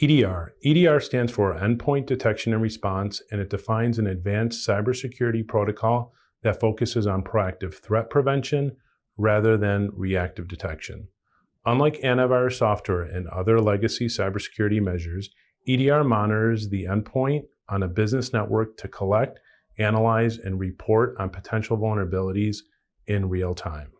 EDR. EDR stands for Endpoint Detection and Response, and it defines an advanced cybersecurity protocol that focuses on proactive threat prevention rather than reactive detection. Unlike antivirus software and other legacy cybersecurity measures, EDR monitors the endpoint on a business network to collect, analyze, and report on potential vulnerabilities in real time.